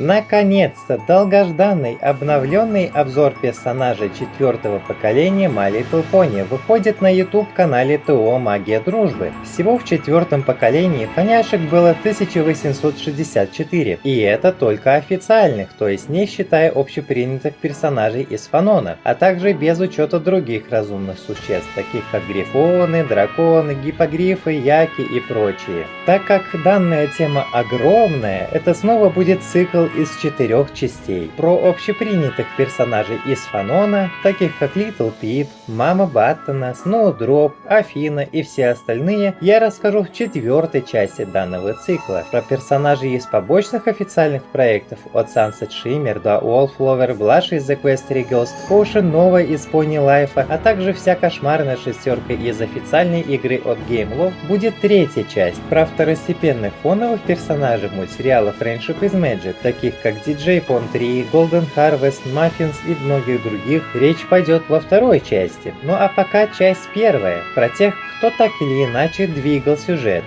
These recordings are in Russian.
Наконец-то долгожданный обновленный обзор персонажей четвертого поколения My Little выходит на YouTube канале ТО Магия Дружбы. Всего в четвертом поколении поняшек было 1864, и это только официальных, то есть не считая общепринятых персонажей из фанона, а также без учета других разумных существ, таких как грифоны, драконы, гипогрифы, яки и прочие. Так как данная тема огромная, это снова будет цикл из четырех частей. Про общепринятых персонажей из фанона, таких как Литл Пип, Мама Баттона, Сноудроп, Афина и все остальные, я расскажу в четвертой части данного цикла. Про персонажей из побочных официальных проектов от Sunset Shimmer до Wallflower, Blush из Equestria Ghost, Ocean Nova из Pony Life, а также вся кошмарная шестерка из официальной игры от Game Love будет третья часть. Про второстепенных фоновых персонажей мультсериала Friendship is Magic, таких таких как DJ Pon 3, Golden Harvest, Muffins и многих других, речь пойдет во второй части. Ну а пока часть первая, про тех, кто так или иначе двигал сюжет.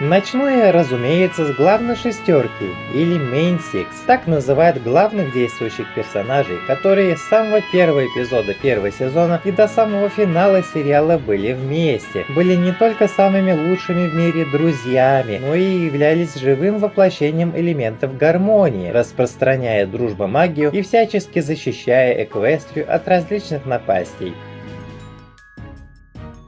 Начну я, разумеется, с главной шестерки, или Main Six. Так называют главных действующих персонажей, которые с самого первого эпизода первого сезона и до самого финала сериала были вместе. Были не только самыми лучшими в мире друзьями, но и являлись живым воплощением элементов гармонии, распространяя дружбу магию и всячески защищая Эквестрию от различных напастей.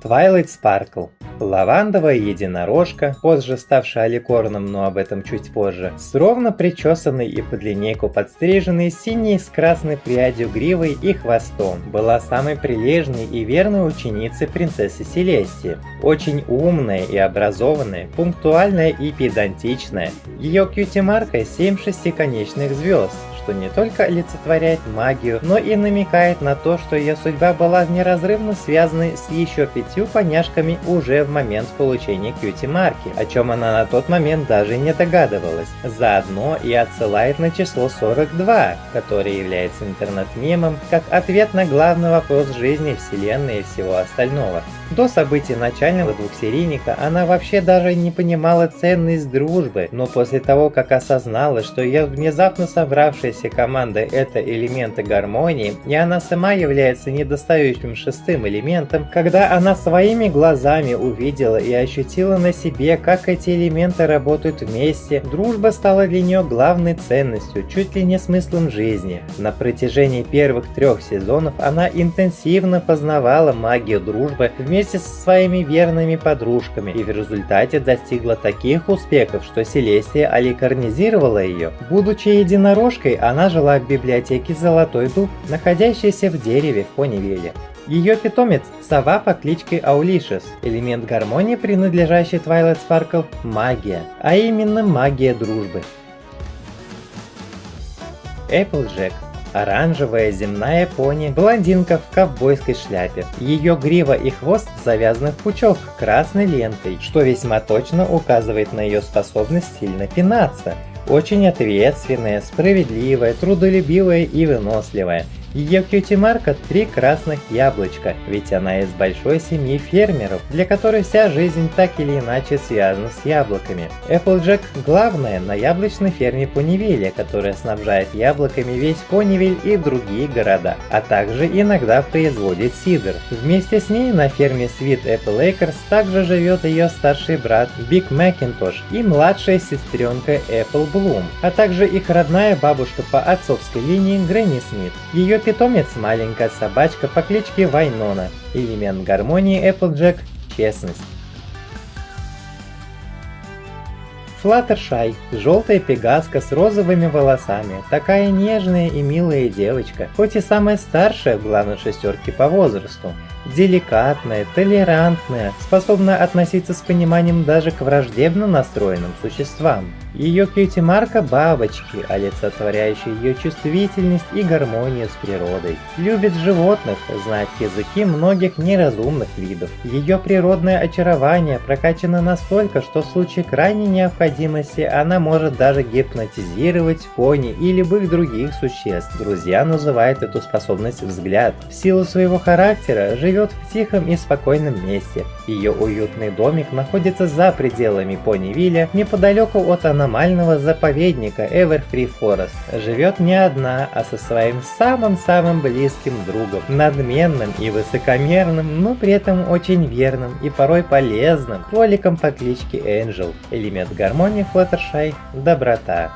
Twilight Sparkle Лавандовая единорожка, позже ставшая аликорном, но об этом чуть позже, с ровно причесанной и под линейку подстриженной синей с красной прядью гривой и хвостом, была самой прилежной и верной ученицей принцессы Селестии. Очень умная и образованная, пунктуальная и педантичная. Ее кьюти-марка 7 шестиконечных звезд, что не только олицетворяет магию, но и намекает на то, что ее судьба была неразрывно связана с еще пятью поняшками уже в момент получения кьюти-марки, о чем она на тот момент даже не догадывалась. Заодно и отсылает на число 42, которое является интернет-мемом, как ответ на главный вопрос жизни, вселенной и всего остального. До событий начального двухсерийника она вообще даже не понимала ценность дружбы, но после того, как осознала, что ее внезапно собравшаяся команда это элементы гармонии, и она сама является недостающим шестым элементом, когда она своими глазами увидела и ощутила на себе, как эти элементы работают вместе, дружба стала для нее главной ценностью, чуть ли не смыслом жизни. На протяжении первых трех сезонов она интенсивно познавала магию дружбы вместе со своими верными подружками и в результате достигла таких успехов, что Селестия аликарнизировала ее. Будучи единорожкой, она жила в библиотеке Золотой Дуб, находящейся в дереве в Понивеле. Ее питомец – сова по кличке Аулишес, элемент гармонии, принадлежащий Twilight Sparkle – магия, а именно магия дружбы. Applejack Оранжевая земная пони, блондинка в ковбойской шляпе. Ее грива и хвост завязаны в пучок красной лентой, что весьма точно указывает на ее способность сильно пинаться. Очень ответственная, справедливая, трудолюбивая и выносливая – ее кьюти-марка – три красных яблочка, ведь она из большой семьи фермеров, для которой вся жизнь так или иначе связана с яблоками. Applejack – главная на яблочной ферме Понивилля, которая снабжает яблоками весь Понивиль и другие города, а также иногда производит сидр. Вместе с ней на ферме Sweet Apple Acres также живет ее старший брат Биг Макинтош и младшая сестренка Apple Bloom, а также их родная бабушка по отцовской линии Грэнни Смит. Ее питомец – маленькая собачка по кличке Вайнона. Элемент гармонии Applejack – честность. Флаттершай – желтая пегаска с розовыми волосами, такая нежная и милая девочка, хоть и самая старшая в главной шестерке по возрасту. Деликатная, толерантная, способна относиться с пониманием даже к враждебно настроенным существам. Ее кьюти-марка бабочки, олицетворяющие ее чувствительность и гармонию с природой. Любит животных, знает языки многих неразумных видов. Ее природное очарование прокачано настолько, что в случае крайней необходимости она может даже гипнотизировать пони и любых других существ. Друзья называют эту способность взгляд. В силу своего характера живет в тихом и спокойном месте. Ее уютный домик находится за пределами Понивилля, неподалеку от аномального заповедника Everfree Forest. Живет не одна, а со своим самым-самым близким другом, надменным и высокомерным, но при этом очень верным и порой полезным кроликом по кличке Angel. Элемент гармонии Fluttershy – доброта.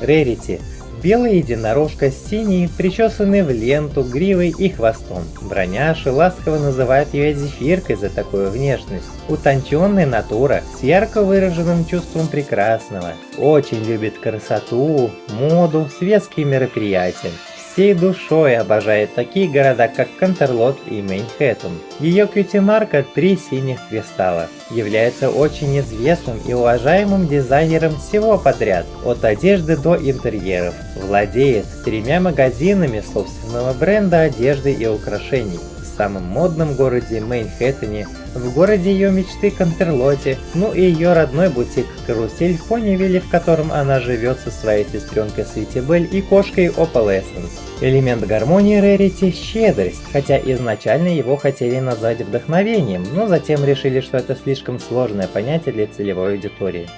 Рерити Белая единорожка с синей, причесанной в ленту, гривой и хвостом. Броняши ласково называют ее зефиркой за такую внешность. Утонченная натура, с ярко выраженным чувством прекрасного. Очень любит красоту, моду, светские мероприятия всей душой обожает такие города, как Кантерлот и Мейнхэттен. Ее кьюти-марка «Три синих кристалла» является очень известным и уважаемым дизайнером всего подряд, от одежды до интерьеров. Владеет тремя магазинами собственного бренда одежды и украшений самом модном городе Мейнхэттене, в городе ее мечты Контерлоте, ну и ее родной бутик Карусель в в котором она живет со своей сестренкой Светибель и кошкой Opal Essence. Элемент гармонии Рерити – щедрость, хотя изначально его хотели назвать вдохновением, но затем решили, что это слишком сложное понятие для целевой аудитории.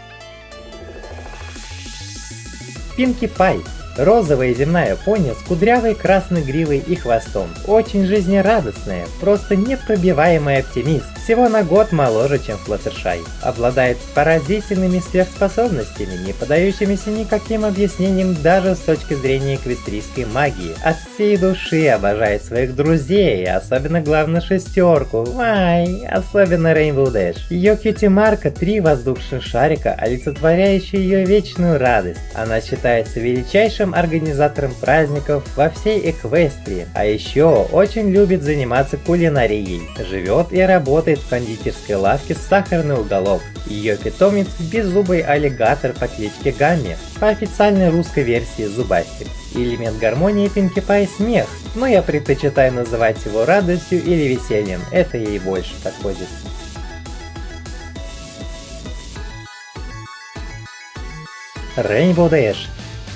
Пинки Пай Розовая земная пони с кудрявой красной гривой и хвостом. Очень жизнерадостная, просто непробиваемый оптимист. Всего на год моложе, чем Флаттершай. Обладает поразительными сверхспособностями, не подающимися никаким объяснениям даже с точки зрения эквестрийской магии. От всей души обожает своих друзей, особенно главную шестерку. Вай, особенно Rainbow Dash. Ее кьюти-марка три воздушных шарика, олицетворяющие ее вечную радость. Она считается величайшим лучшим организатором праздников во всей Эквестрии, а еще очень любит заниматься кулинарией. Живет и работает в кондитерской лавке «Сахарный уголок». Ее питомец – беззубый аллигатор по кличке Гамми, по официальной русской версии Зубастик. Элемент гармонии Пинки Пай – смех, но я предпочитаю называть его радостью или весельем, это ей больше подходит. Rainbow Dash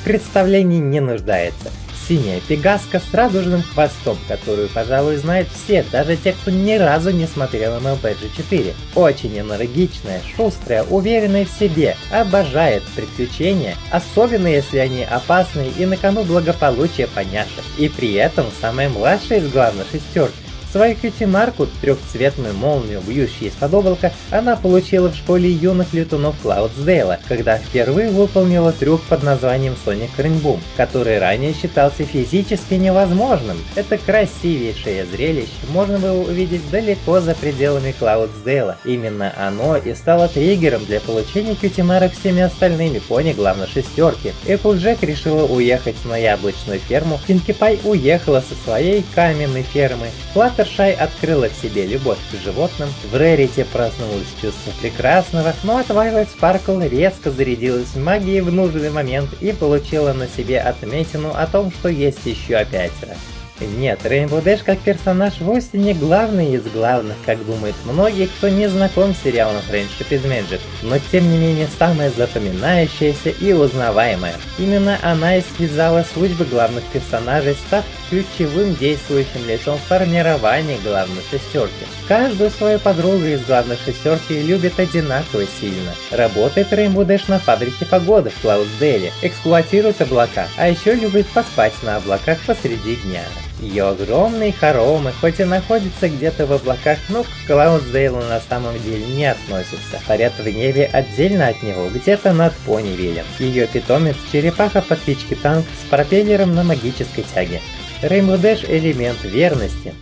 представлении не нуждается. Синяя пегаска с радужным хвостом, которую, пожалуй, знают все, даже те, кто ни разу не смотрел MLB G4. Очень энергичная, шустрая, уверенная в себе, обожает приключения, особенно если они опасные и на кону благополучие поняшек. И при этом самая младшая из главных шестерки Свою кьюти-марку, трехцветную молнию, бьющую из-под облака, она получила в школе юных летунов Клаудсдейла, когда впервые выполнила трюк под названием Sonic Rainboom, который ранее считался физически невозможным. Это красивейшее зрелище можно было увидеть далеко за пределами Клаудсдейла. Именно оно и стало триггером для получения кьюти-марок всеми остальными пони главной шестерки. Эпплджек решила уехать на яблочную ферму, Пинки Пай уехала со своей каменной фермы, Флаттер Шай открыла в себе любовь к животным, в Рерите проснулось чувство прекрасного, но от Violet Sparkle резко зарядилась магией в нужный момент и получила на себе отметину о том, что есть еще пятеро. Нет, Rainbow Dash как персонаж вовсе не главный из главных, как думают многие, кто не знаком с сериалом Friendship is Magic, но тем не менее самая запоминающаяся и узнаваемая. Именно она и связала судьбы главных персонажей, став ключевым действующим лицом в формировании главной шестерки. Каждую свою подругу из главной шестерки любит одинаково сильно. Работает Rainbow Dash на фабрике погоды в Клаудсдейле, эксплуатирует облака, а еще любит поспать на облаках посреди дня. Ее огромные хоромы, хоть и находятся где-то в облаках, но к Клаудсдейлу на самом деле не относятся. Парят в небе отдельно от него, где-то над Понивилем. Ее питомец – черепаха по кличке Танк с пропеллером на магической тяге. Rainbow Dash – элемент верности.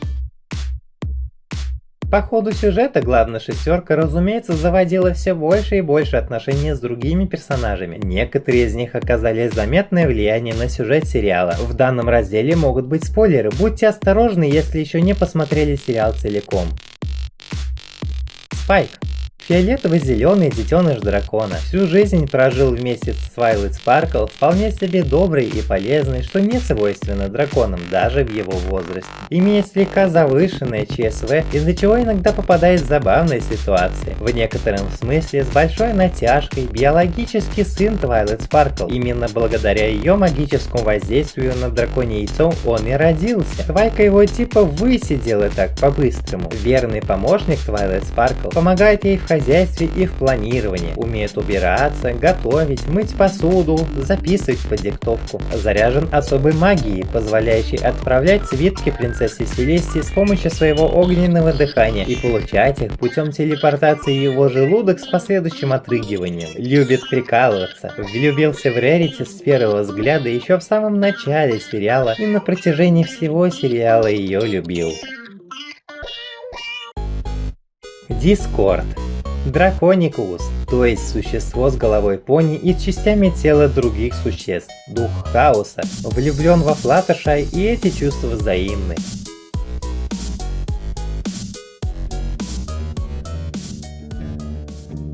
По ходу сюжета главная шестерка, разумеется, заводила все больше и больше отношений с другими персонажами. Некоторые из них оказали заметное влияние на сюжет сериала. В данном разделе могут быть спойлеры, будьте осторожны, если еще не посмотрели сериал целиком. Спайк. Фиолетово-зеленый детеныш дракона всю жизнь прожил вместе с Twilight Sparkle вполне себе добрый и полезный, что не свойственно драконам даже в его возрасте. Имеет слегка завышенное ЧСВ, из-за чего иногда попадает в забавные ситуации. В некотором смысле с большой натяжкой биологический сын Twilight Sparkle. Именно благодаря ее магическому воздействию на драконье яйцо он и родился. Твайка его типа высидела так по-быстрому. Верный помощник Twilight Sparkle помогает ей в хозяйстве и в планировании. Умеет убираться, готовить, мыть посуду, записывать по диктовку. Заряжен особой магией, позволяющей отправлять свитки принцессе Селестии с помощью своего огненного дыхания и получать их путем телепортации его желудок с последующим отрыгиванием. Любит прикалываться. Влюбился в Рерити с первого взгляда еще в самом начале сериала и на протяжении всего сериала ее любил. Дискорд Драконикус, то есть существо с головой пони и частями тела других существ, дух хаоса, влюблен во Флаттершай и эти чувства взаимны.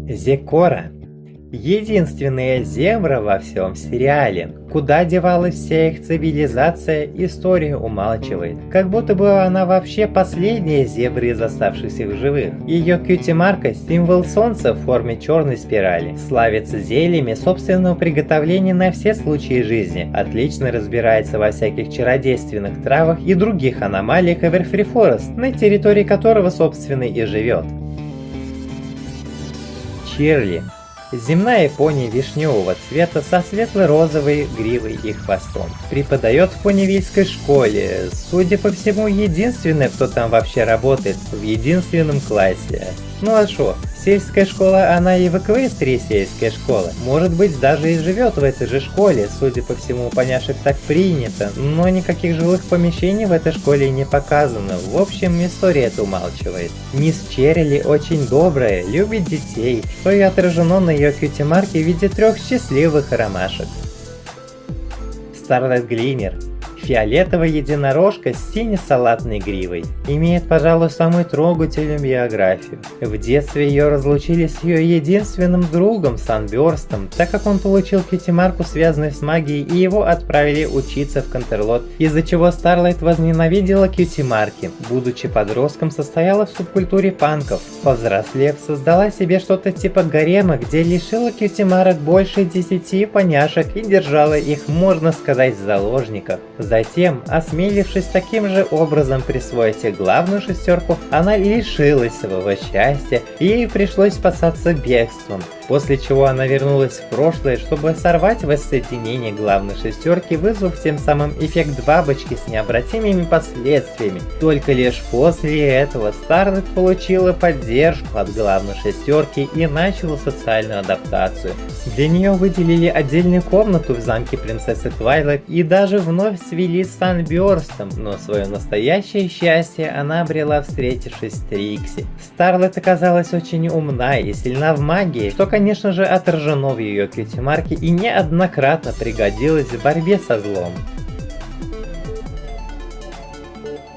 Зекора Единственная зебра во всем сериале. Куда девалась вся их цивилизация, история умалчивает. Как будто бы она вообще последняя зебра из оставшихся в живых. Ее кьюти-марка – символ солнца в форме черной спирали. Славится зельями собственного приготовления на все случаи жизни. Отлично разбирается во всяких чародейственных травах и других аномалиях Эверфри Форест, на территории которого собственно и живет. Чирли Земная пони вишневого цвета со светло-розовой гривой и хвостом. Преподает в поневильской школе, судя по всему, единственная, кто там вообще работает, в единственном классе. Ну а шо, Сельская школа, она и в Эквестрии сельская школа. Может быть, даже и живет в этой же школе, судя по всему, поняшек так принято, но никаких жилых помещений в этой школе не показано. В общем, история это умалчивает. Мисс Черрили очень добрая, любит детей, что и отражено на ее кьюти-марке в виде трех счастливых ромашек. Старлайт Глимер Фиолетовая единорожка с сине-салатной гривой. Имеет, пожалуй, самую трогательную биографию. В детстве ее разлучили с ее единственным другом Санберстом, так как он получил пятимарку, связанную с магией, и его отправили учиться в Контерлот, из-за чего Старлайт возненавидела кьюти-марки. Будучи подростком, состояла в субкультуре панков. Повзрослев, создала себе что-то типа гарема, где лишила кьюти-марок больше десяти поняшек и держала их, можно сказать, в заложниках. Затем, осмелившись таким же образом присвоить главную шестерку, она лишилась своего счастья и ей пришлось спасаться бегством после чего она вернулась в прошлое, чтобы сорвать воссоединение главной шестерки, вызвав тем самым эффект бабочки с необратимыми последствиями. Только лишь после этого Старлет получила поддержку от главной шестерки и начала социальную адаптацию. Для нее выделили отдельную комнату в замке принцессы Твайлайт и даже вновь свели с Санберстом, но свое настоящее счастье она обрела встретившись с Трикси. Старлет оказалась очень умна и сильна в магии, что, конечно, конечно же, отражено в ее кьюти-марке и неоднократно пригодилось в борьбе со злом.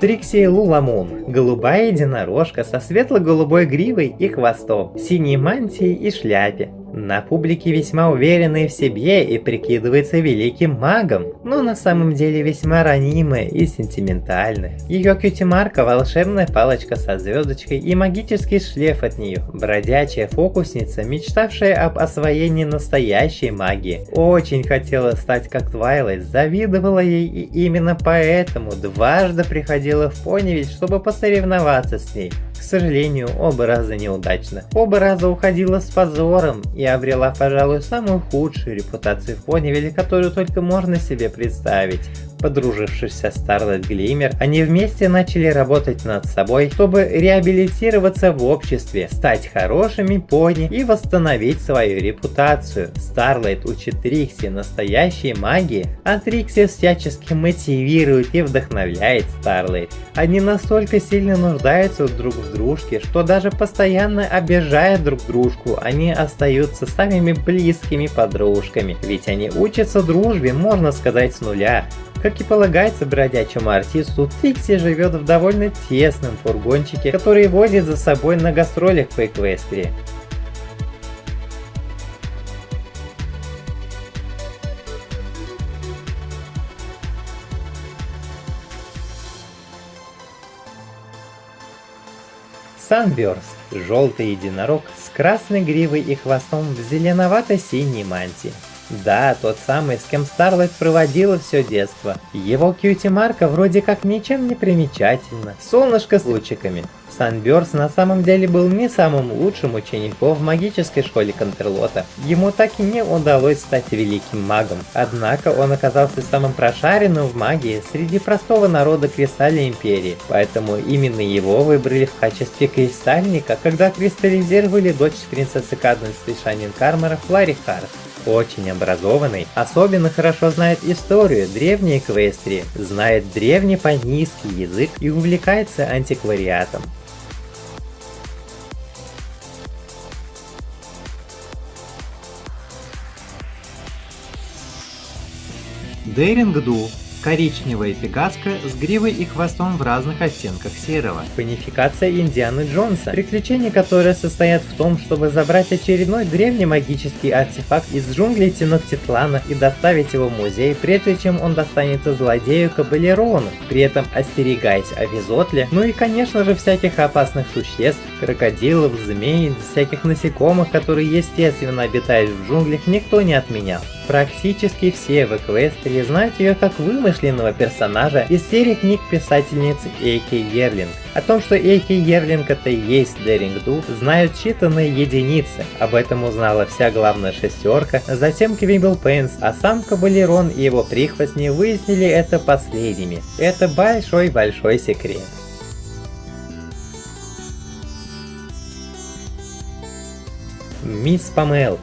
Трикси Луламун. Голубая единорожка со светло-голубой гривой и хвостом, синей мантией и шляпе. На публике весьма уверенный в себе и прикидывается великим магом, но на самом деле весьма ранимая и сентиментальная. Ее кьюти-марка – волшебная палочка со звездочкой и магический шлейф от нее. Бродячая фокусница, мечтавшая об освоении настоящей магии. Очень хотела стать как Твайлайт, завидовала ей и именно поэтому дважды приходила в Понивиль, чтобы посоревноваться с ней. Сожалению, оба раза неудачно. Оба раза уходила с позором и обрела, пожалуй, самую худшую репутацию в Понивиле, которую только можно себе представить. Подружившись со Старлайт Глимер, они вместе начали работать над собой, чтобы реабилитироваться в обществе, стать хорошими пони и восстановить свою репутацию. Старлайт учит Трикси настоящей магии, а Трикси всячески мотивирует и вдохновляет Старлайт. Они настолько сильно нуждаются друг в дружке, что даже постоянно обижая друг дружку, они остаются самыми близкими подружками, ведь они учатся дружбе, можно сказать, с нуля. Как и полагается бродячему артисту, Трикси живет в довольно тесном фургончике, который возит за собой на гастролях по Эквестрии. Санберст – желтый единорог с красной гривой и хвостом в зеленовато-синей мантии. Да, тот самый, с кем Старлайт проводила все детство. Его кьюти-марка вроде как ничем не примечательна. Солнышко с лучиками. Санберс на самом деле был не самым лучшим учеником в магической школе Контрлота. Ему так и не удалось стать великим магом. Однако он оказался самым прошаренным в магии среди простого народа Кристальной Империи. Поэтому именно его выбрали в качестве кристальника, когда кристаллизировали дочь принцессы Каденс Шанин Кармера Флари Харт очень образованный, особенно хорошо знает историю древней Эквестрии, знает древний панийский язык и увлекается антиквариатом. Дейринг Ду коричневая пегаска с гривой и хвостом в разных оттенках серого. Панификация Индианы Джонса, приключения которое состоят в том, чтобы забрать очередной древний магический артефакт из джунглей Теноктитлана и доставить его в музей, прежде чем он достанется злодею Кабалерону, при этом остерегаясь о Визотле, ну и конечно же всяких опасных существ, крокодилов, змей, всяких насекомых, которые естественно обитают в джунглях, никто не отменял. Практически все в Эквестрии знают ее как вымышленного персонажа из серии книг писательницы Эйки Ерлинг. О том, что Эйки Ерлинг это и есть Деринг Ду, знают считанные единицы. Об этом узнала вся главная шестерка, затем Квимбл Пейнс, а сам Кабалерон и его прихвостни выяснили это последними. Это большой-большой секрет. Мисс Памел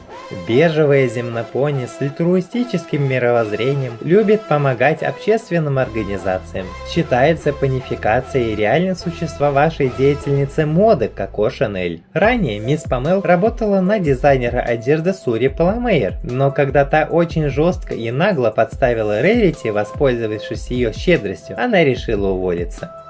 Бежевая земнопони с альтруистическим мировоззрением любит помогать общественным организациям. Считается панификацией реально существовавшей деятельницы моды Коко Шанель. Ранее мисс Памел работала на дизайнера одежды Сури Паламейер, но когда та очень жестко и нагло подставила Рерити, воспользовавшись ее щедростью, она решила уволиться.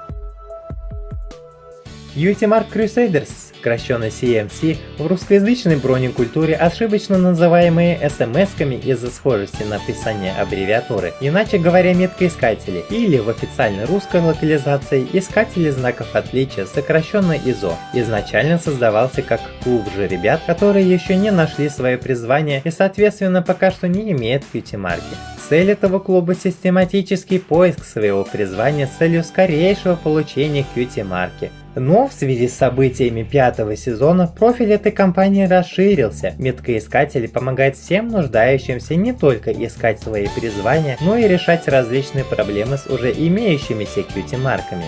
Mark Crusaders сокращенно CMC, в русскоязычной бронекультуре ошибочно называемые SMS-ками из-за схожести написания аббревиатуры, иначе говоря меткоискатели, или в официальной русской локализации искатели знаков отличия, сокращенно ИЗО, изначально создавался как клуб же ребят, которые еще не нашли свое призвание и соответственно пока что не имеют QT-марки. Цель этого клуба – систематический поиск своего призвания с целью скорейшего получения QT-марки – но в связи с событиями пятого сезона профиль этой компании расширился. Меткоискатели помогают всем нуждающимся не только искать свои призвания, но и решать различные проблемы с уже имеющимися QT-марками.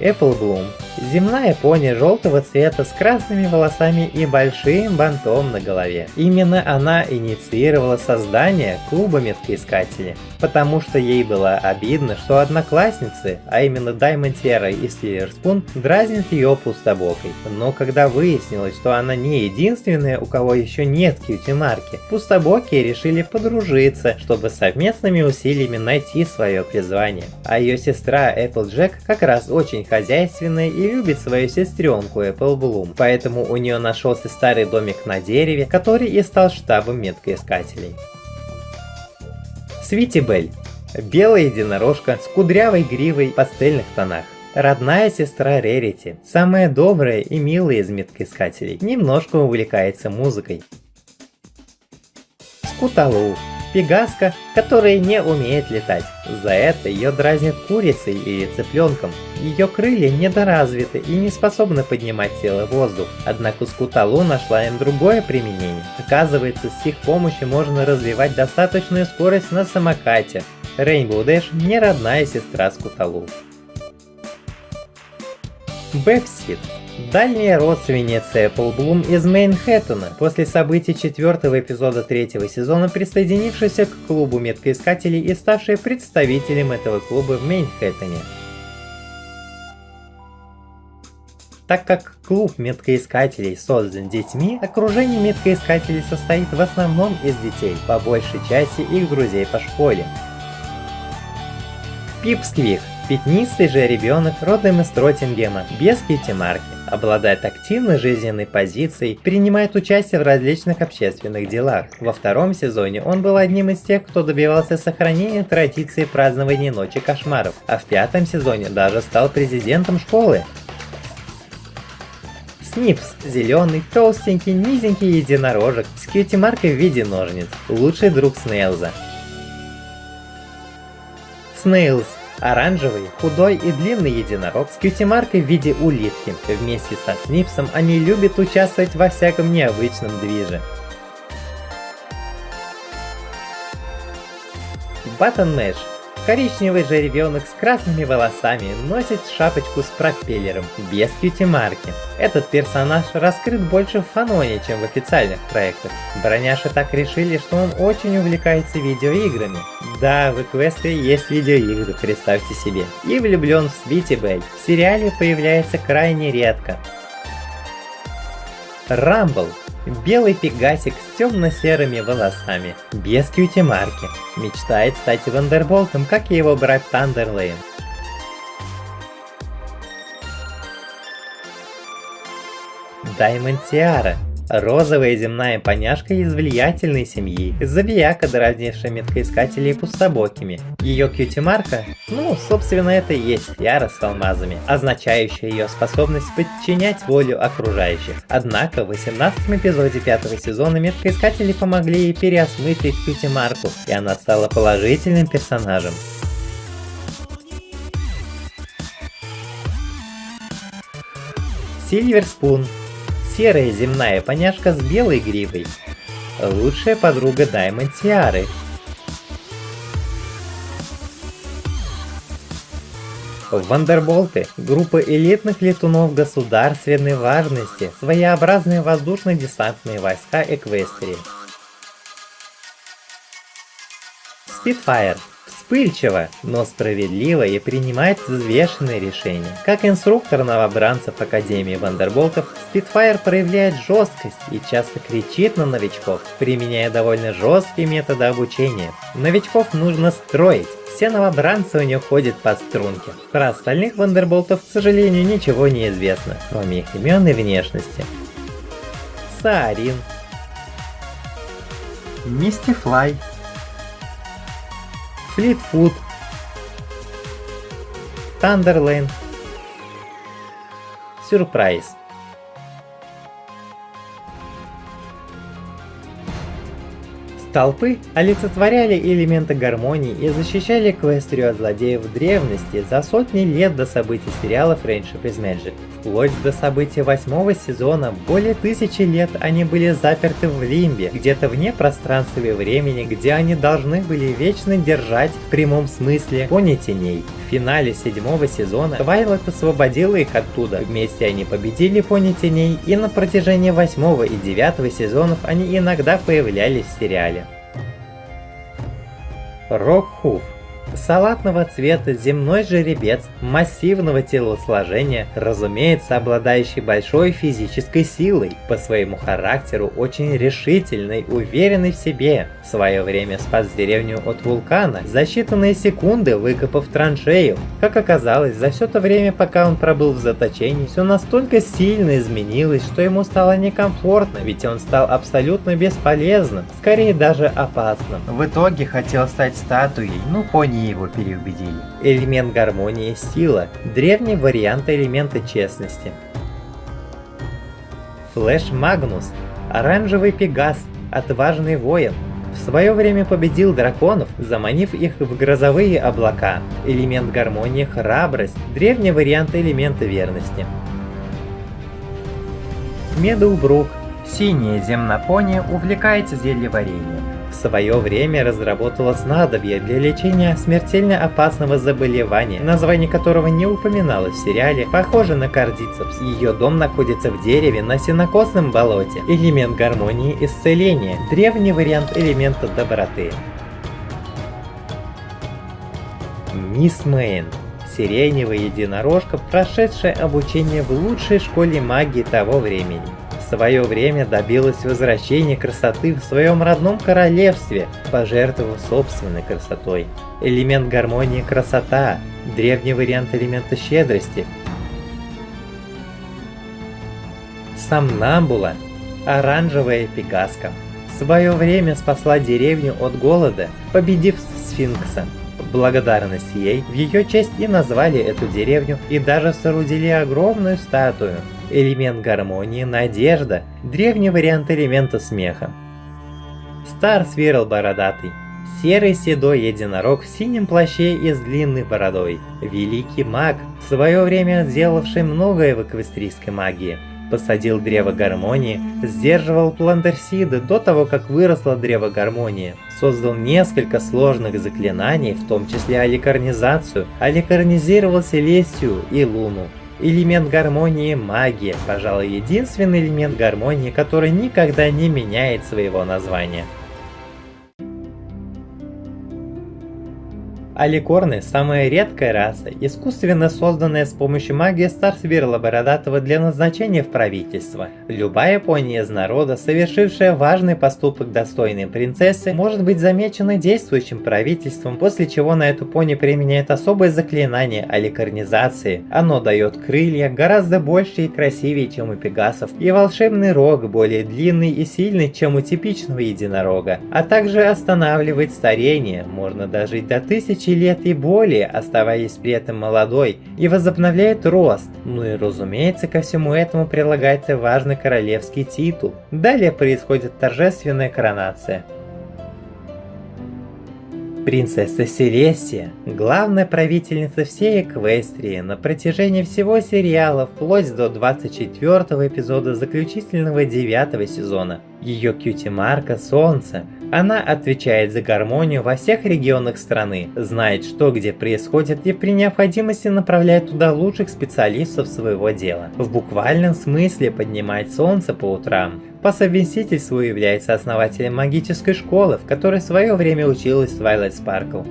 Apple Bloom Земная пони желтого цвета с красными волосами и большим бантом на голове. Именно она инициировала создание клуба меткоискателей, потому что ей было обидно, что одноклассницы, а именно Terra и Silver дразнят ее пустобокой. Но когда выяснилось, что она не единственная, у кого еще нет кьюти-марки, пустобокие решили подружиться, чтобы совместными усилиями найти свое призвание. А ее сестра Applejack как раз очень хозяйственная и любит свою сестренку Apple Bloom, поэтому у нее нашелся старый домик на дереве, который и стал штабом меткоискателей. Свити Белль. Белая единорожка с кудрявой гривой в пастельных тонах. Родная сестра Рерити, самая добрая и милая из меткоискателей, немножко увлекается музыкой. Скуталу Пегаска, которая не умеет летать. За это ее дразнят курицей или цыпленком. Ее крылья недоразвиты и не способны поднимать тело в воздух. Однако Скуталу нашла им другое применение. Оказывается, с их помощью можно развивать достаточную скорость на самокате. Рейнбоу Дэш не родная сестра Скуталу. Бэпсит Дальняя родственница Эпплблум из Мейнхэттена, после событий четвертого эпизода третьего сезона, присоединившаяся к клубу меткоискателей и ставшая представителем этого клуба в Мейнхэттене. Так как клуб меткоискателей создан детьми, окружение меткоискателей состоит в основном из детей, по большей части их друзей по школе. Пипсквик – пятнистый же ребенок родом из Троттингема, без кьюти-марки обладает активной жизненной позицией, принимает участие в различных общественных делах. Во втором сезоне он был одним из тех, кто добивался сохранения традиции празднования Ночи Кошмаров, а в пятом сезоне даже стал президентом школы. Снипс – зеленый, толстенький, низенький единорожек с кьюти-маркой в виде ножниц, лучший друг Снейлза. Снейлз – оранжевый, худой и длинный единорог с кьюти-маркой в виде улитки. Вместе со Снипсом они любят участвовать во всяком необычном движе. Баттон Мэш Коричневый жеребенок с красными волосами носит шапочку с пропеллером, без кьюти-марки. Этот персонаж раскрыт больше в фаноне, чем в официальных проектах. Броняши так решили, что он очень увлекается видеоиграми. Да, в Эквестрии есть видеоигры, представьте себе. И влюблен в Свити Бель. В сериале появляется крайне редко. Рамбл Белый пегасик с темно-серыми волосами, без cutie-марки. Мечтает стать Вандерболтом, как и его брат Тандерлейн. Даймонд Тиара Розовая земная поняшка из влиятельной семьи, задавака, дразнившая меткоискателей пустобокими. Ее cutie-марка, ну, собственно, это и есть тиара с алмазами, означающая ее способность подчинять волю окружающих. Однако в 18 эпизоде пятого сезона меткоискатели помогли ей переосмыслить кьюти-марку, и она стала положительным персонажем. Сильвер Спун серая земная поняшка с белой гривой. Лучшая подруга Даймонд Тиары. Вандерболты – группа элитных летунов государственной важности, своеобразные воздушно-десантные войска Эквестрии. Спитфайр вспыльчиво, но справедливо и принимает взвешенные решения. Как инструктор новобранцев Академии Вандерболтов, Спитфайр проявляет жесткость и часто кричит на новичков, применяя довольно жесткие методы обучения. Новичков нужно строить, все новобранцы у нее ходят по струнке. Про остальных вандерболтов, к сожалению, ничего не известно, кроме их имен и внешности. Саарин. Мистифлай. Флитфуд, Тандерлейн, Сюрприз. Столпы олицетворяли элементы гармонии и защищали Эквестрию от злодеев древности за сотни лет до событий сериала Friendship is Magic. Вплоть до события восьмого сезона, более тысячи лет они были заперты в Лимбе, где-то вне пространства и времени, где они должны были вечно держать в прямом смысле пони теней. В финале седьмого сезона Твайлет освободила их оттуда, вместе они победили пони теней, и на протяжении восьмого и девятого сезонов они иногда появлялись в сериале. rochów салатного цвета земной жеребец массивного телосложения, разумеется, обладающий большой физической силой, по своему характеру очень решительный, уверенный в себе. В свое время спас деревню от вулкана, за считанные секунды выкопав траншею. Как оказалось, за все то время, пока он пробыл в заточении, все настолько сильно изменилось, что ему стало некомфортно, ведь он стал абсолютно бесполезным, скорее даже опасным. В итоге хотел стать статуей, ну пони его переубедили. Элемент гармонии – сила, древний вариант элемента честности. Флэш Магнус – оранжевый пегас, отважный воин. В свое время победил драконов, заманив их в грозовые облака. Элемент гармонии – храбрость, древний вариант элемента верности. Медоубрук – синяя земнопония увлекается зельеварением свое время разработала снадобье для лечения смертельно опасного заболевания, название которого не упоминалось в сериале, похоже на кардицепс. Ее дом находится в дереве на сенокосном болоте. Элемент гармонии исцеления, древний вариант элемента доброты. Мисс Мэйн сиреневая единорожка, прошедшая обучение в лучшей школе магии того времени свое время добилась возвращения красоты в своем родном королевстве, пожертвовав собственной красотой. Элемент гармонии – красота, древний вариант элемента щедрости. Самнамбула – оранжевая пегаска. В свое время спасла деревню от голода, победив сфинкса. В благодарность ей в ее честь и назвали эту деревню и даже соорудили огромную статую – Элемент гармонии – надежда, древний вариант элемента смеха. Стар свирл бородатый, серый седой единорог в синем плаще и с длинной бородой. Великий маг, в свое время сделавший многое в эквестрийской магии. Посадил древо гармонии, сдерживал пландерсиды до того, как выросло древо гармонии. Создал несколько сложных заклинаний, в том числе аликарнизацию, аликарнизировал Селестию и Луну. Элемент гармонии – магия, пожалуй, единственный элемент гармонии, который никогда не меняет своего названия. Аликорны – самая редкая раса, искусственно созданная с помощью магии Старсвирла Бородатого для назначения в правительство. Любая пони из народа, совершившая важный поступок достойной принцессы, может быть замечена действующим правительством, после чего на эту пони применяет особое заклинание аликорнизации. Оно дает крылья гораздо больше и красивее, чем у пегасов, и волшебный рог более длинный и сильный, чем у типичного единорога, а также останавливает старение, можно дожить до тысячи тысячи лет и более, оставаясь при этом молодой, и возобновляет рост. Ну и разумеется, ко всему этому прилагается важный королевский титул. Далее происходит торжественная коронация. Принцесса Селестия, главная правительница всей Эквестрии на протяжении всего сериала вплоть до 24 эпизода заключительного 9 сезона. Ее кьюти-марка Солнце – она отвечает за гармонию во всех регионах страны, знает что где происходит и при необходимости направляет туда лучших специалистов своего дела. В буквальном смысле поднимает солнце по утрам. По совместительству является основателем магической школы, в которой в свое время училась Twilight Sparkle.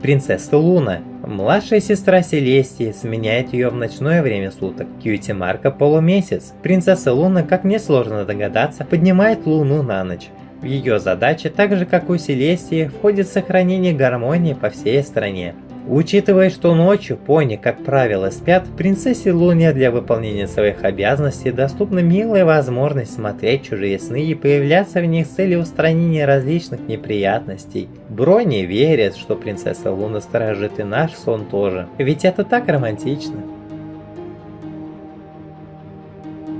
Принцесса Луна. Младшая сестра Селестии сменяет ее в ночное время суток. Кьюти Марка полумесяц. Принцесса Луна, как несложно догадаться, поднимает Луну на ночь. В ее задачи, так же как у Селестии, входит сохранение гармонии по всей стране. Учитывая, что ночью пони, как правило, спят, принцессе Луне для выполнения своих обязанностей доступна милая возможность смотреть чужие сны и появляться в них с целью устранения различных неприятностей. Брони верит, что принцесса Луна сторожит и наш сон тоже, ведь это так романтично.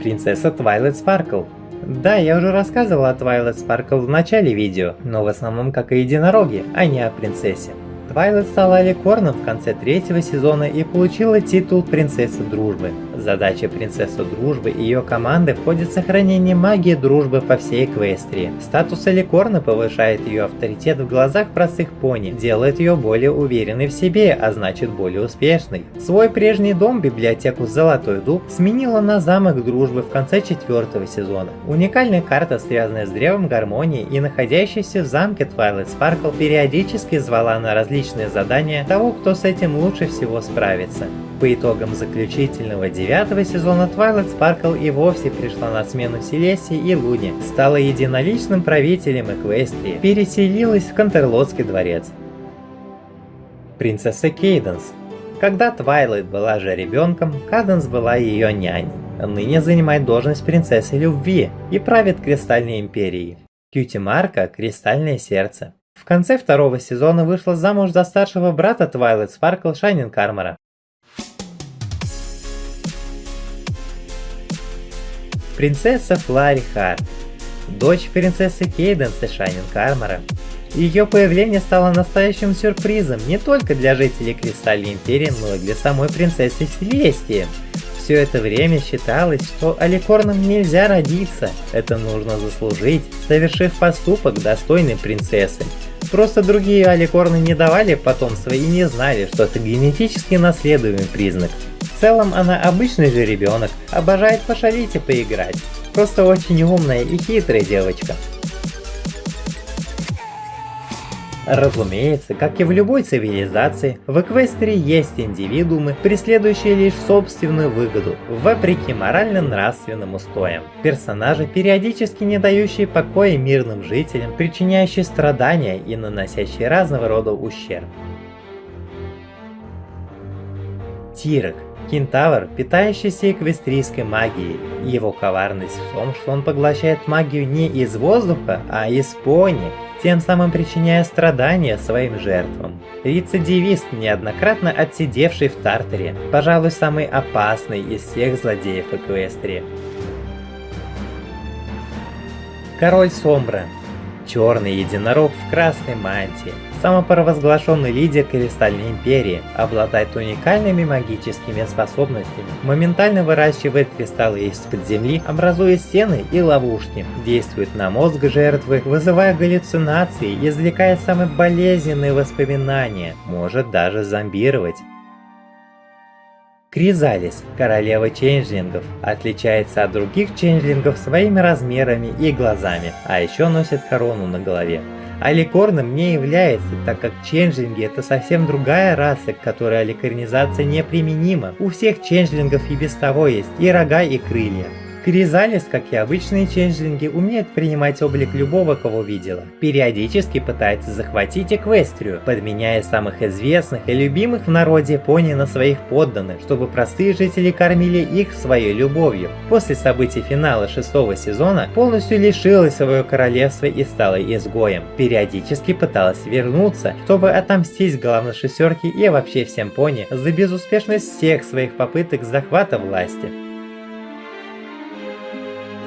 Принцесса Твайлет Спаркл да, я уже рассказывал о Twilight Sparkle в начале видео, но в основном как о единороге, а не о принцессе. Твайлет стала Аликорном в конце третьего сезона и получила титул Принцессы Дружбы. Задача Принцессы Дружбы и ее команды входит сохранение магии дружбы по всей Эквестрии. Статус Аликорна повышает ее авторитет в глазах простых пони, делает ее более уверенной в себе, а значит более успешной. Свой прежний дом, библиотеку Золотой Дуб, сменила на замок дружбы в конце четвертого сезона. Уникальная карта, связанная с древом гармонии и находящаяся в замке Twilight Sparkle, периодически звала на различные задания того, кто с этим лучше всего справится. По итогам заключительного девятого сезона Twilight Sparkle и вовсе пришла на смену Селесии и Луне, стала единоличным правителем Эквестрии, переселилась в Кантерлотский дворец. Принцесса Кейденс когда Твайлайт была еще ребенком, Каденс была ее няней. Ныне занимает должность принцессы любви и правит Кристальной Империей. Cutie Марка – Кристальное Сердце. В конце второго сезона вышла замуж за старшего брата Твайлайт Спаркл Шайнинг Армора. Принцесса Флари Харт, дочь принцессы Кейденса Шайнинг Армора. Ее появление стало настоящим сюрпризом не только для жителей Кристальной Империи, но и для самой принцессы Селестии. Все это время считалось, что аликорнам нельзя родиться, это нужно заслужить, совершив поступок достойной принцессы. Просто другие аликорны не давали потомства и не знали, что это генетически наследуемый признак. В целом она обычный же ребенок, обожает пошалить и поиграть. Просто очень умная и хитрая девочка. Разумеется, как и в любой цивилизации, в Эквестрии есть индивидуумы, преследующие лишь собственную выгоду, вопреки морально-нравственным устоям. Персонажи, периодически не дающие покоя мирным жителям, причиняющие страдания и наносящие разного рода ущерб. Тирок Кентавр, питающийся эквестрийской магией. Его коварность в том, что он поглощает магию не из воздуха, а из пони. тем самым причиняя страдания своим жертвам. Рецидивист, неоднократно отсидевший в Тартере, пожалуй, самый опасный из всех злодеев Эквестрии. Король Сомбра. Черный единорог в красной мантии. Самопровозглашенный лидер Кристальной Империи, обладает уникальными магическими способностями, моментально выращивает кристаллы из-под земли, образуя стены и ловушки, действует на мозг жертвы, вызывая галлюцинации, извлекая самые болезненные воспоминания, может даже зомбировать. Кризалис, королева чейнджлингов, отличается от других чейнджлингов своими размерами и глазами, а еще носит корону на голове. Аликорном не является, так как ченджлинги это совсем другая раса, к которой аликорнизация неприменима. У всех ченджлингов и без того есть и рога, и крылья. Кризалис, как и обычные ченджлинги, умеет принимать облик любого, кого видела. Периодически пытается захватить Эквестрию, подменяя самых известных и любимых в народе пони на своих подданных, чтобы простые жители кормили их своей любовью. После событий финала шестого сезона полностью лишилась своего королевства и стала изгоем. Периодически пыталась вернуться, чтобы отомстить главной шестерке и вообще всем пони за безуспешность всех своих попыток захвата власти.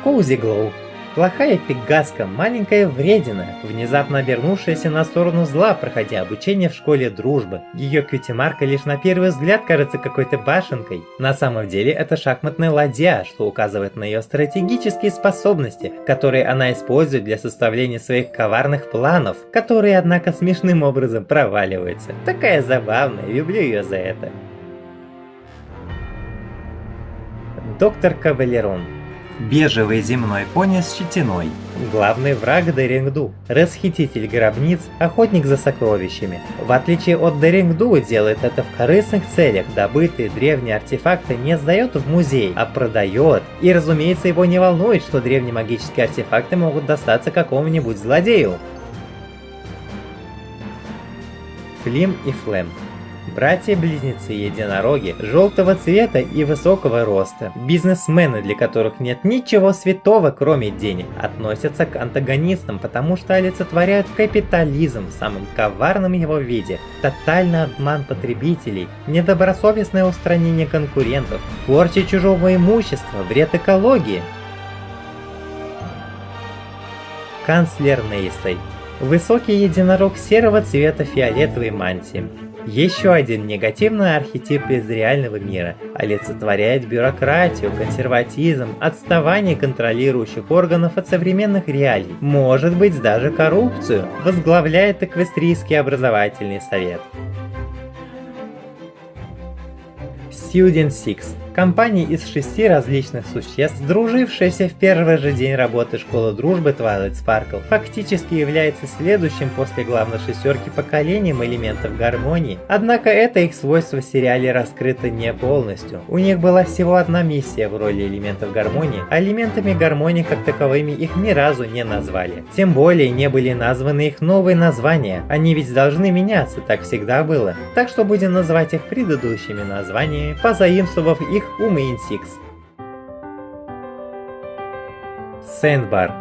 Коузи Глоу. Плохая пегаска, маленькая вредина, внезапно обернувшаяся на сторону зла, проходя обучение в школе дружбы. Ее кьюти-марка лишь на первый взгляд кажется какой-то башенкой. На самом деле это шахматная ладья, что указывает на ее стратегические способности, которые она использует для составления своих коварных планов, которые однако смешным образом проваливаются. Такая забавная, люблю ее за это. Доктор Кавалерон Бежевый земной пони с щетиной. Главный враг Дерингду. Расхититель гробниц, охотник за сокровищами. В отличие от Дерингду, делает это в корыстных целях. Добытые древние артефакты не сдает в музей, а продает. И разумеется его не волнует, что древние магические артефакты могут достаться какому-нибудь злодею. Флим и Флем Братья-близнецы-единороги желтого цвета и высокого роста, бизнесмены, для которых нет ничего святого, кроме денег, относятся к антагонистам, потому что олицетворяют капитализм в самом коварном его виде, тотальный обман потребителей, недобросовестное устранение конкурентов, порча чужого имущества, вред экологии. Канцлер Нейсой Высокий единорог серого цвета фиолетовой мантии. Еще один негативный архетип из реального мира. Олицетворяет бюрократию, консерватизм, отставание контролирующих органов от современных реалий, может быть даже коррупцию, возглавляет Эквестрийский образовательный совет. Student Six компании из шести различных существ, дружившаяся в первый же день работы школы дружбы Twilight Sparkle, фактически является следующим после главной шестерки поколением элементов гармонии. Однако это их свойство в сериале раскрыто не полностью. У них была всего одна миссия в роли элементов гармонии, а элементами гармонии как таковыми их ни разу не назвали. Тем более не были названы их новые названия, они ведь должны меняться, так всегда было. Так что будем называть их предыдущими названиями, позаимствовав их их у Main Six. Сэндбар.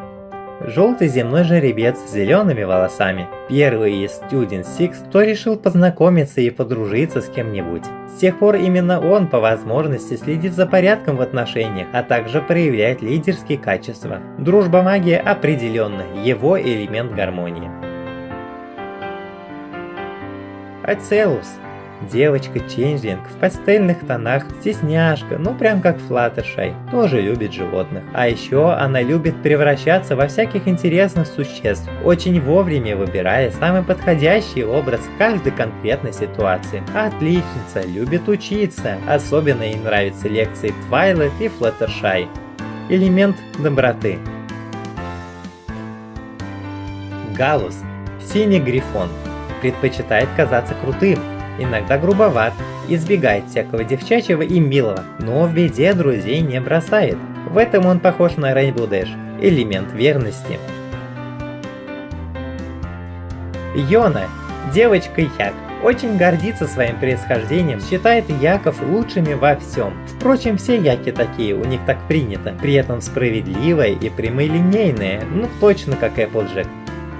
Желтый земной жеребец с зелеными волосами. Первый из Student Six, кто решил познакомиться и подружиться с кем-нибудь. С тех пор именно он по возможности следит за порядком в отношениях, а также проявляет лидерские качества. Дружба магия определенно его элемент гармонии. Ацелус Девочка-ченджлинг в пастельных тонах, стесняшка, ну прям как Флаттершай, тоже любит животных. А еще она любит превращаться во всяких интересных существ, очень вовремя выбирая самый подходящий образ в каждой конкретной ситуации. Отличница, любит учиться, особенно ей нравятся лекции Твайлет и Флаттершай. Элемент доброты. Галус, синий грифон, предпочитает казаться крутым, иногда грубоват, избегает всякого девчачьего и милого, но в беде друзей не бросает. В этом он похож на Rainbow Dash, элемент верности. Йона, девочка Як, очень гордится своим происхождением, считает яков лучшими во всем. Впрочем, все яки такие, у них так принято, при этом справедливая и прямолинейная, ну точно как Applejack.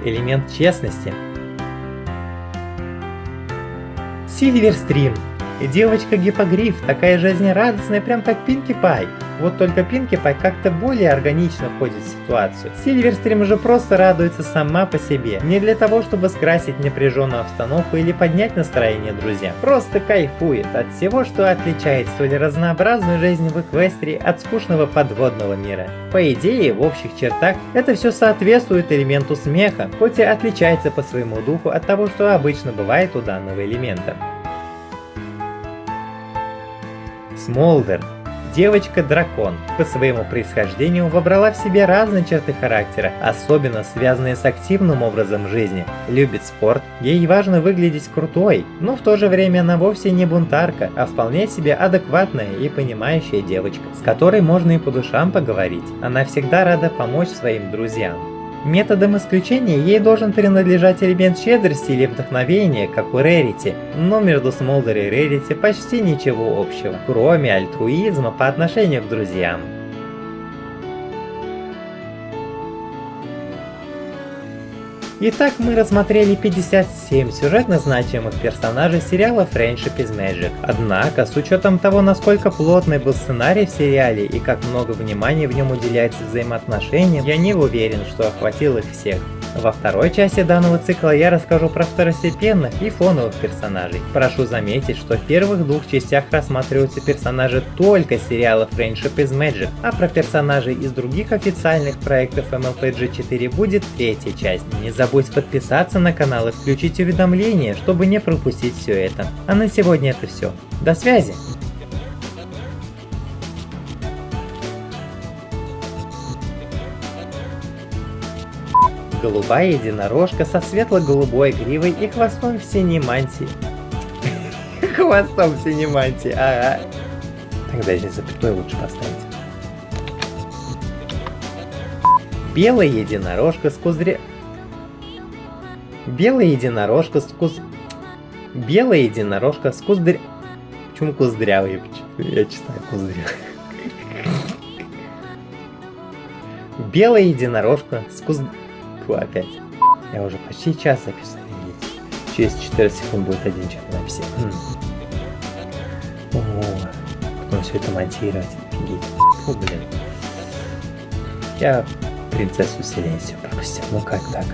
элемент честности. Сильверстрим. Девочка-гипогриф, такая жизнерадостная, прям как Пинки Пай. Вот только Пинки Пай как-то более органично входит в ситуацию. Сильверстрим же просто радуется сама по себе. Не для того, чтобы скрасить напряженную обстановку или поднять настроение друзьям. Просто кайфует от всего, что отличает столь разнообразную жизнь в Эквестрии от скучного подводного мира. По идее, в общих чертах, это все соответствует элементу смеха, хоть и отличается по своему духу от того, что обычно бывает у данного элемента. Смолдер Девочка-дракон по своему происхождению вобрала в себе разные черты характера, особенно связанные с активным образом жизни. Любит спорт, ей важно выглядеть крутой, но в то же время она вовсе не бунтарка, а вполне себе адекватная и понимающая девочка, с которой можно и по душам поговорить. Она всегда рада помочь своим друзьям. Методом исключения ей должен принадлежать элемент щедрости или вдохновения, как у Рерити, но между Смолдер и Рерити почти ничего общего, кроме альтруизма по отношению к друзьям. Итак, мы рассмотрели 57 сюжетно значимых персонажей сериала Friendship is Magic. Однако, с учетом того, насколько плотный был сценарий в сериале и как много внимания в нем уделяется взаимоотношениям, я не уверен, что охватил их всех. Во второй части данного цикла я расскажу про второстепенных и фоновых персонажей. Прошу заметить, что в первых двух частях рассматриваются персонажи только сериала Friendship is Magic, а про персонажей из других официальных проектов MLPG 4 будет третья часть. Не забудь подписаться на канал и включить уведомления, чтобы не пропустить все это. А на сегодня это все. До связи! Голубая единорожка со светло-голубой гривой и хвостом в синей мантии. Хвостом в синей мантии, ага. Тогда здесь запятой лучше поставить. Белая единорожка с кузря... Белая единорожка с куз... Белая единорожка с куздря... Почему куздрявый? Я читаю куздрявый. Белая единорожка с куз... Фу, опять. Я уже почти час видите. Через 14 секунд будет один час записи. О, потом все это монтировать. Офигеть. Фу, блин. Я принцессу Селенсию пропустил. Ну как так?